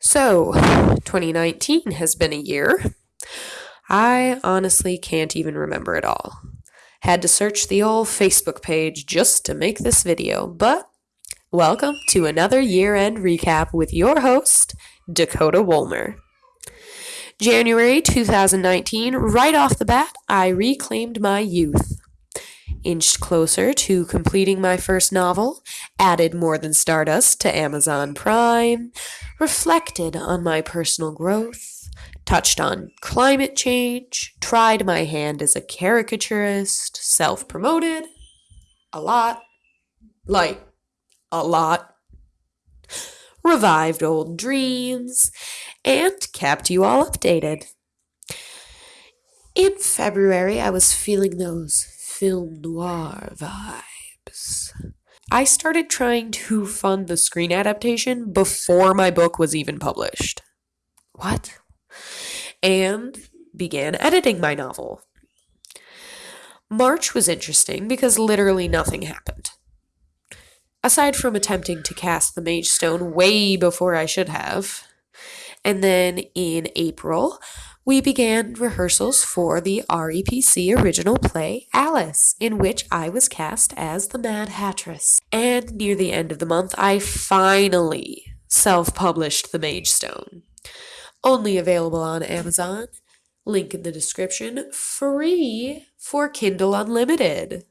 So, 2019 has been a year. I honestly can't even remember it all. Had to search the old Facebook page just to make this video, but welcome to another year end recap with your host, Dakota Woolmer. January 2019, right off the bat, I reclaimed my youth. Inched closer to completing my first novel, added More Than Stardust to Amazon Prime, reflected on my personal growth, touched on climate change, tried my hand as a caricaturist, self promoted a lot, like a lot, revived old dreams, and kept you all updated. In February, I was feeling those film noir vibes. I started trying to fund the screen adaptation before my book was even published. What? And began editing my novel. March was interesting because literally nothing happened. Aside from attempting to cast the Mage Stone way before I should have. And then in April, we began rehearsals for the REPC original play Alice, in which I was cast as the Mad Hattress. And near the end of the month, I finally self published The Mage Stone. Only available on Amazon. Link in the description. Free for Kindle Unlimited.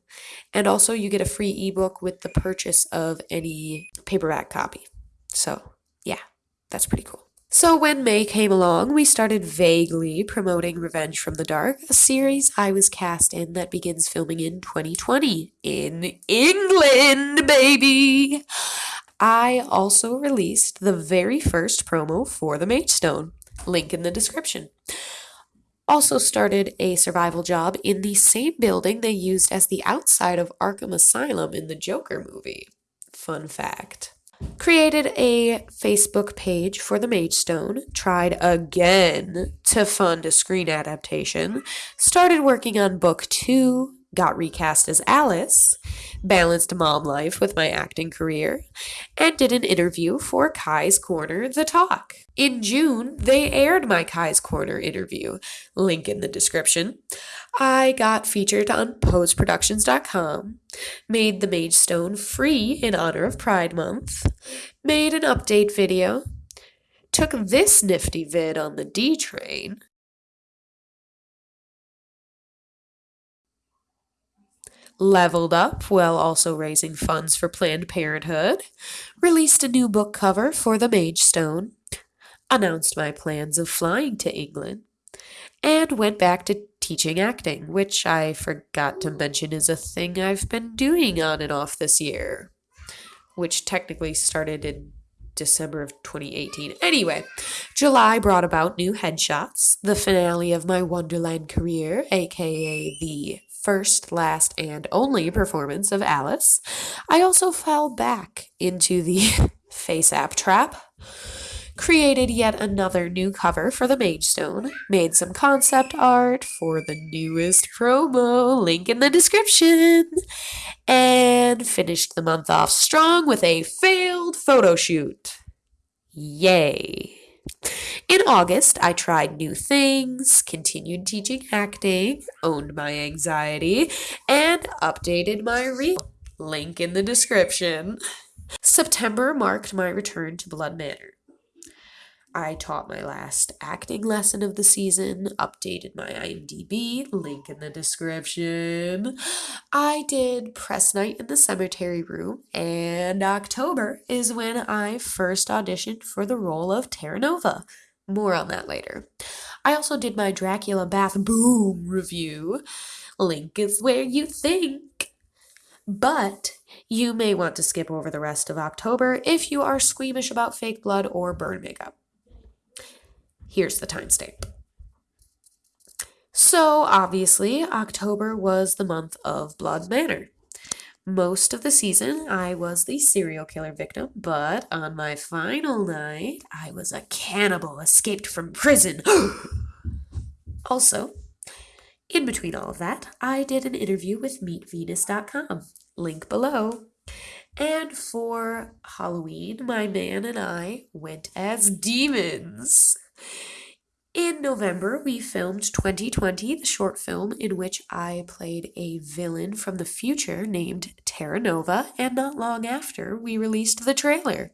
And also, you get a free ebook with the purchase of any paperback copy. So, yeah, that's pretty cool. So, when May came along, we started vaguely promoting Revenge from the Dark, a series I was cast in that begins filming in 2020 in England, baby. I also released the very first promo for the Mage Stone. Link in the description. Also started a survival job in the same building they used as the outside of Arkham Asylum in the Joker movie. Fun fact created a Facebook page for the Mage Stone, tried again to fund a screen adaptation, started working on book two, got recast as Alice, balanced mom life with my acting career, and did an interview for Kai's Corner The Talk. In June, they aired my Kai's Corner interview, link in the description. I got featured on poseproductions.com, made the Mage Stone free in honor of Pride Month, made an update video, took this nifty vid on the D train, leveled up while also raising funds for Planned Parenthood, released a new book cover for The Mage Stone, announced my plans of flying to England, and went back to teaching acting, which I forgot to mention is a thing I've been doing on and off this year, which technically started in December of 2018. Anyway, July brought about new headshots, the finale of my Wonderland career, aka the first, last, and only performance of Alice. I also fell back into the FaceApp trap created yet another new cover for the Mage Stone, made some concept art for the newest promo, link in the description, and finished the month off strong with a failed photo shoot. Yay! In August, I tried new things, continued teaching acting, owned my anxiety, and updated my reel. Link in the description. September marked my return to Blood Manor. I taught my last acting lesson of the season, updated my IMDb, link in the description. I did press night in the cemetery room, and October is when I first auditioned for the role of Terra Nova. More on that later. I also did my Dracula Bath Bomb review. Link is where you think. But you may want to skip over the rest of October if you are squeamish about fake blood or burn makeup. Here's the timestamp. So, obviously, October was the month of Blood Manor. Most of the season, I was the serial killer victim, but on my final night, I was a cannibal escaped from prison. also, in between all of that, I did an interview with MeetVenus.com, link below. And for Halloween, my man and I went as demons. In November, we filmed 2020, the short film in which I played a villain from the future named Terra Nova, and not long after, we released the trailer.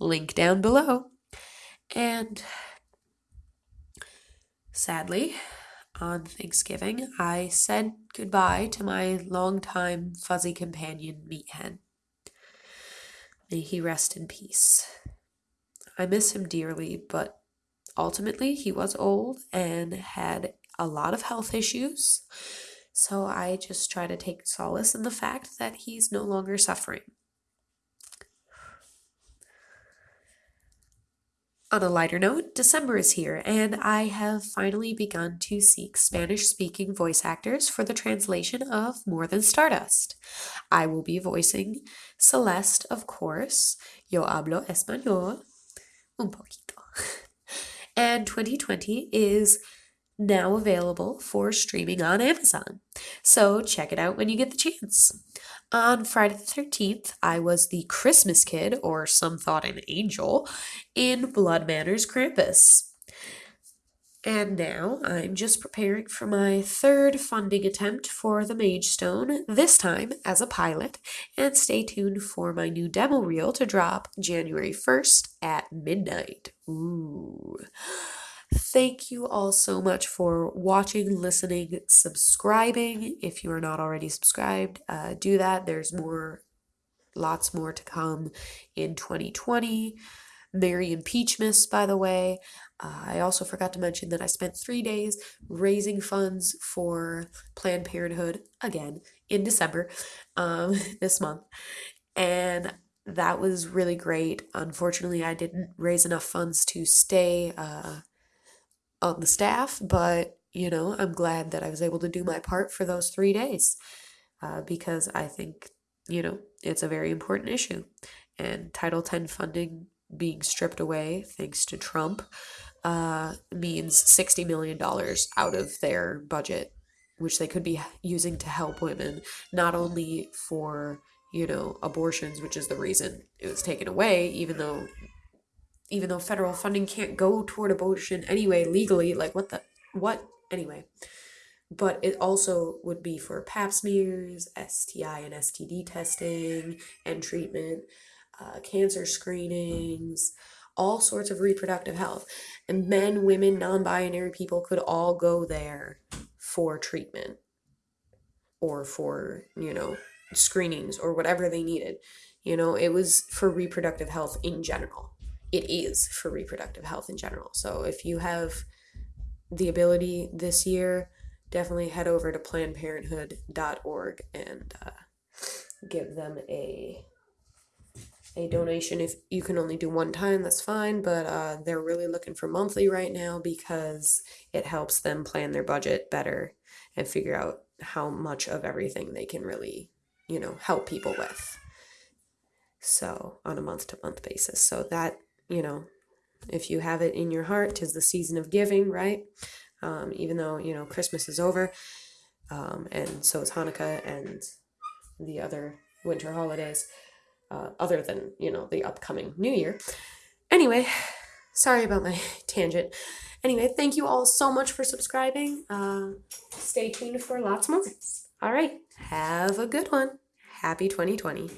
Link down below. And sadly, on Thanksgiving, I said goodbye to my longtime fuzzy companion, Meathead. May he rest in peace. I miss him dearly, but ultimately he was old and had a lot of health issues. So I just try to take solace in the fact that he's no longer suffering. On a lighter note, December is here, and I have finally begun to seek Spanish speaking voice actors for the translation of More Than Stardust. I will be voicing Celeste, of course. Yo hablo español. Un poquito. And 2020 is now available for streaming on Amazon. So check it out when you get the chance. On Friday the 13th, I was the Christmas kid, or some thought an angel, in Blood Manor's Krampus. And now I'm just preparing for my third funding attempt for the Mage Stone, this time as a pilot, and stay tuned for my new demo reel to drop January 1st at midnight. Ooh. Thank you all so much for watching, listening, subscribing. If you are not already subscribed, uh, do that. There's more, lots more to come in 2020. Merry Impeachmas, by the way. Uh, I also forgot to mention that I spent three days raising funds for Planned Parenthood again in December um, this month. And that was really great. Unfortunately, I didn't raise enough funds to stay. Uh, on the staff, but you know, I'm glad that I was able to do my part for those three days uh, because I think, you know, it's a very important issue. And Title X funding being stripped away thanks to Trump uh, means $60 million out of their budget, which they could be using to help women, not only for, you know, abortions, which is the reason it was taken away, even though even though federal funding can't go toward abortion anyway legally like what the what? Anyway. But it also would be for pap smears sti and std testing and treatment uh, cancer screenings all sorts of reproductive health. And men women non-binary people could all go there for treatment or for you know screenings or whatever they needed. You know it was for reproductive health in general. It is for reproductive health in general. So if you have the ability this year, definitely head over to plannedparenthood.org and uh, give them a a donation if you can only do one time that's fine but uh, they're really looking for monthly right now because it helps them plan their budget better and figure out how much of everything they can really you know help people with so on a month to month basis so that you know, if you have it in your heart, tis the season of giving, right? Um, even though, you know, Christmas is over, um, and so is Hanukkah and the other winter holidays, uh, other than, you know, the upcoming New Year. Anyway, sorry about my tangent. Anyway, thank you all so much for subscribing. Uh, stay tuned for lots more. All right, have a good one. Happy 2020.